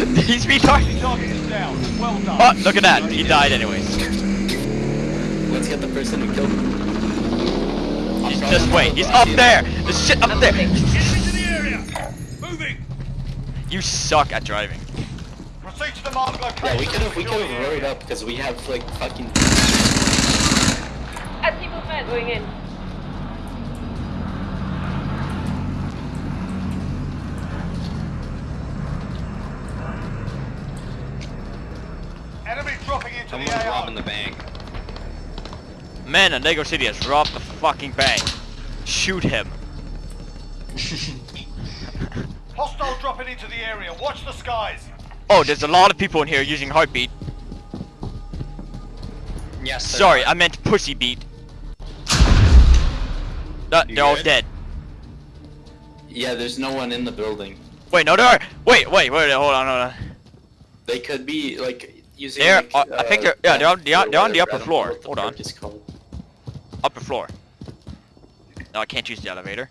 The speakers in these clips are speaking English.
He's retarded. Target is down. Well done. Oh, look at that. He died anyways. Let's get the person who killed him. He's just not wait. He's up there. The shit up there. Enemy to the area. Moving. You suck at driving. Proceed to the marked location. Yeah, we could have we could have the hurried up because we have like fucking. As people fed going in. Someone's robbing the bank. Man, in Lego City has robbed the fucking bank. Shoot him. Hostile dropping into the area. Watch the skies. Oh, there's a lot of people in here using heartbeat. Yes. there Sorry, are. I meant pussy beat. Uh, they're all dead. Yeah, there's no one in the building. Wait, no, there are. Wait, wait, wait, hold on, hold on. They could be like using. They're- like, uh, I think they're- yeah, they're on the- or they're on the upper I don't know floor. the Hold on. fuck it's called. Upper floor. No, I can't use the elevator.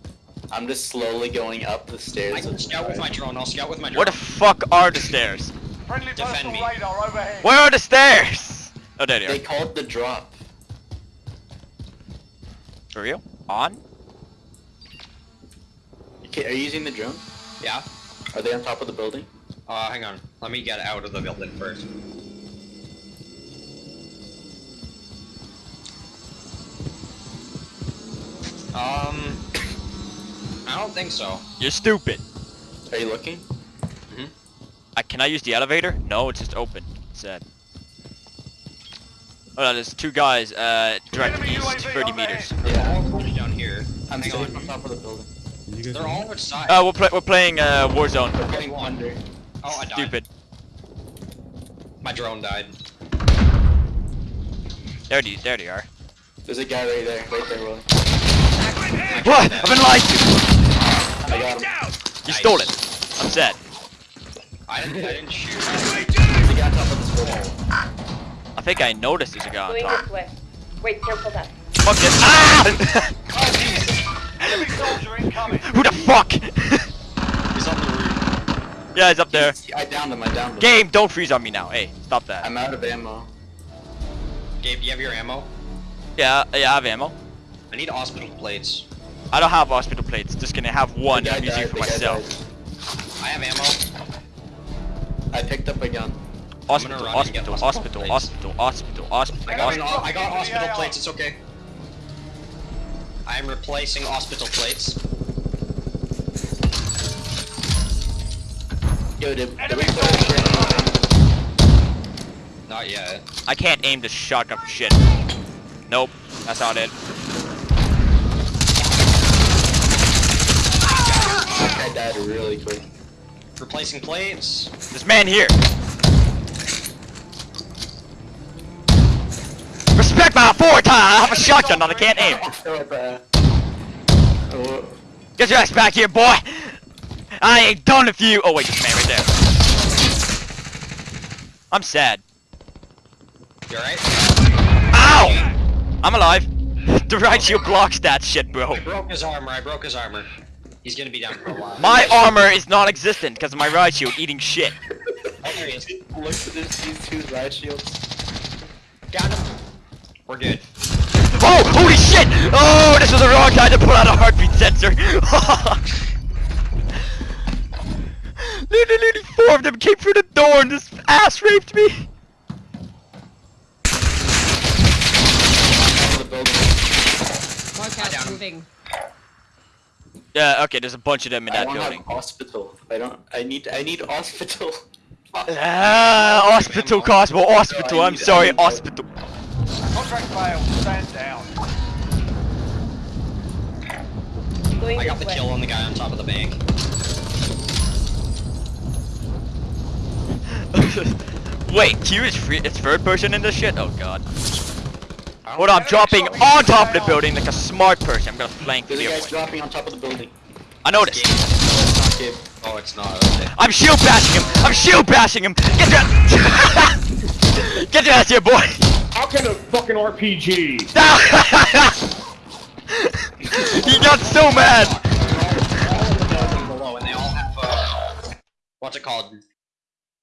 I'm just slowly going up the stairs. I can with scout with my drone. I'll scout with my drone. Where the fuck are the stairs? Friendly Defend me. radar overhead. Where are the stairs? Oh, there they They are. called the drop. For real? On? Okay, are you using the drone? Yeah. Are they on top of the building? Uh, hang on. Let me get out of the building first. Um, I don't think so. You're stupid. Are you looking? Hmm. I, can I use the elevator? No, it's just open. Said. Oh no, there's two guys, uh, directly Enemy east, UAV 30 overhead. meters. They're all closed down here. I'm hang safe on. on top of the building. They're know? all outside. Uh, we're, pla we're playing, uh, Warzone. We're getting under. oh, I died. Stupid. My drone died. There they, there they are. There's a guy right there, right there, Willie. What? I've been lied to! I got him. You stole it. I'm sad. I didn't, I didn't shoot. There's a guy on top of this building. I think I noticed there's a guy on Going top. this way. Wait, careful that. Fuck this. Ah! Enemy soldier incoming. Who the fuck? He's on the roof. yeah, he's up there. He's- I downed him, I downed him. Game, don't freeze on me now. Hey, stop that. I'm out of ammo. Gabe, do you have your ammo? Yeah, yeah, I have ammo. I need hospital plates. I don't have hospital plates. Just gonna have one The guy I'm using for myself. I have ammo. I picked up a gun. Hospital, run and get hospital, hospital hospital, hospital, hospital, hospital, I got, hospital. I got hospital plates, it's okay. I am replacing hospital plates. Yo, did, did we put a soldier training on him? Not yet. I can't aim the shotgun for shit. Nope, that's not it. Replacing plates. This man here. Respect my four authority. I have a shotgun, and I can't aim. Get your ass back here, boy. I ain't done with you. Oh wait, this man right there. I'm sad. You alright? Ow! I'm alive. The riot shield blocks that shit, bro. I broke his armor, I broke his armor. He's gonna be down for a while. My armor is non-existent because of my riot shield eating shit. Oh, there he is. Look at this, these two riot shields. Got him. We're good. Oh, holy shit! Oh, this was the wrong time to pull out a heartbeat sensor. Literally four of them came through the door and just ass raped me. Top of the building. down Mark him. moving. Yeah, okay, there's a bunch of them in I that don't building. have hospital. I don't. I need. I need hospital. Ah, hospital, Cosmo, hospital, No, I I'm sorry, hospital. Contract failed. Stand down. I got the way. kill on the guy on top of the bank. Wait, Q is free, it's third person in this shit? Oh god. I don't Hold on, I'm dropping dropping on top of the building like a smart person. I'm gonna flank There's the a other guy dropping on top of the building. I noticed. Gabe. No, it's not Oh, it's not. Okay. I'm shield bashing him! I'm shield bashing him! Get your Get your ass here, boy! How can a fucking RPG? he got so mad! They're all in the building below, and they all have, uh, what's it called?